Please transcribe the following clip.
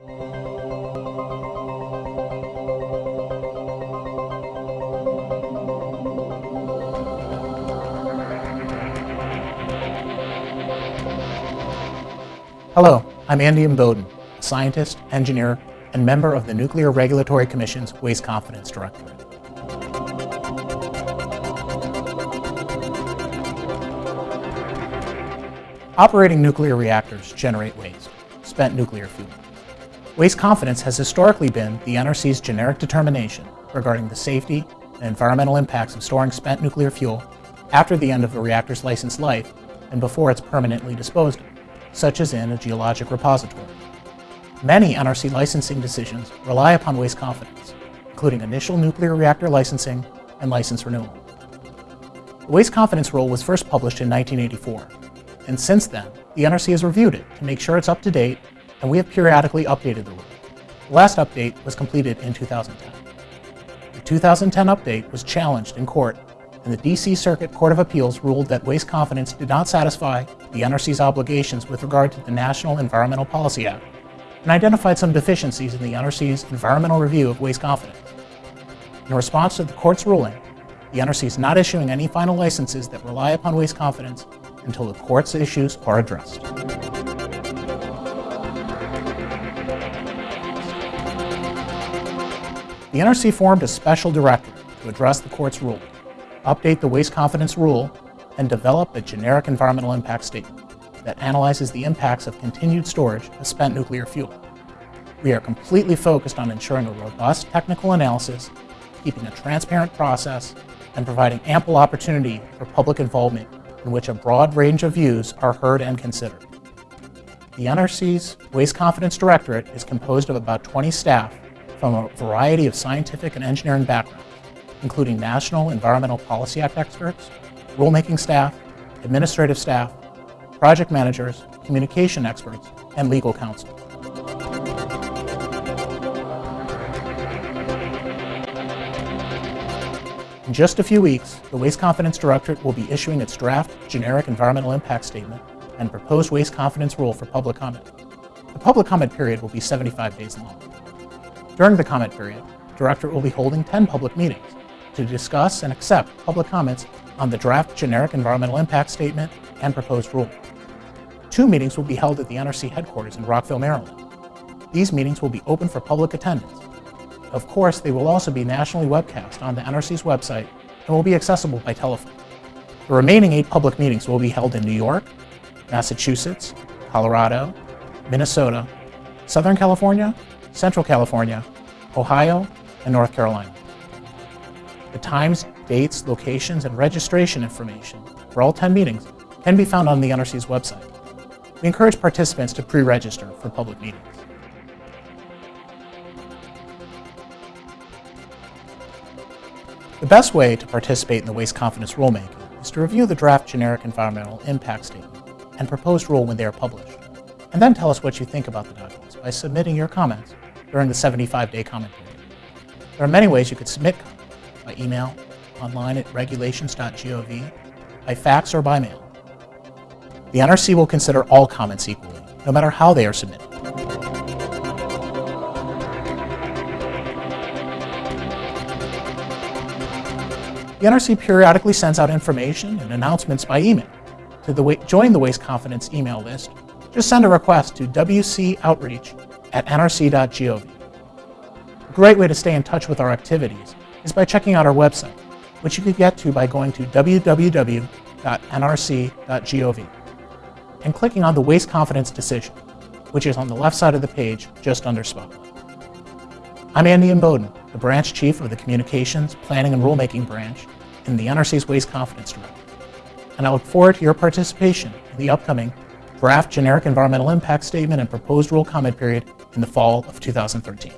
Hello, I'm Andy Imboden, a scientist, engineer, and member of the Nuclear Regulatory Commission's Waste Confidence Directorate. Operating nuclear reactors generate waste, spent nuclear fuel. Waste confidence has historically been the NRC's generic determination regarding the safety and environmental impacts of storing spent nuclear fuel after the end of a reactor's licensed life and before it's permanently disposed of, such as in a geologic repository. Many NRC licensing decisions rely upon waste confidence, including initial nuclear reactor licensing and license renewal. The waste confidence rule was first published in 1984 and since then, the NRC has reviewed it to make sure it's up to date, and we have periodically updated the rule. The last update was completed in 2010. The 2010 update was challenged in court, and the D.C. Circuit Court of Appeals ruled that waste confidence did not satisfy the NRC's obligations with regard to the National Environmental Policy Act, and identified some deficiencies in the NRC's environmental review of waste confidence. In response to the court's ruling, the NRC is not issuing any final licenses that rely upon waste confidence until the court's issues are addressed. The NRC formed a special directorate to address the court's ruling, update the waste confidence rule, and develop a generic environmental impact statement that analyzes the impacts of continued storage of spent nuclear fuel. We are completely focused on ensuring a robust technical analysis, keeping a transparent process, and providing ample opportunity for public involvement in which a broad range of views are heard and considered. The NRC's Waste Confidence Directorate is composed of about 20 staff from a variety of scientific and engineering backgrounds, including National Environmental Policy Act experts, rulemaking staff, administrative staff, project managers, communication experts, and legal counsel. In just a few weeks, the Waste Confidence Directorate will be issuing its draft Generic Environmental Impact Statement and proposed Waste Confidence Rule for public comment. The public comment period will be 75 days long. During the comment period, the Directorate will be holding 10 public meetings to discuss and accept public comments on the draft Generic Environmental Impact Statement and proposed rule. Two meetings will be held at the NRC headquarters in Rockville, Maryland. These meetings will be open for public attendance of course, they will also be nationally webcast on the NRC's website and will be accessible by telephone. The remaining eight public meetings will be held in New York, Massachusetts, Colorado, Minnesota, Southern California, Central California, Ohio, and North Carolina. The times, dates, locations, and registration information for all 10 meetings can be found on the NRC's website. We encourage participants to pre-register for public meetings. The best way to participate in the waste confidence rulemaking is to review the draft generic environmental impact statement and proposed rule when they are published, and then tell us what you think about the documents by submitting your comments during the 75-day comment period. There are many ways you could submit comments, by email, online at regulations.gov, by fax or by mail. The NRC will consider all comments equally, no matter how they are submitted. The NRC periodically sends out information and announcements by email. To the, join the Waste Confidence email list, just send a request to wcoutreach at nrc.gov. A great way to stay in touch with our activities is by checking out our website, which you can get to by going to www.nrc.gov and clicking on the Waste Confidence decision, which is on the left side of the page just under Spotlight. I'm Andy Imboden, the branch chief of the Communications, Planning and Rulemaking branch in the NRC's Waste Confidence Directorate. And I look forward to your participation in the upcoming draft generic environmental impact statement and proposed rule comment period in the fall of 2013.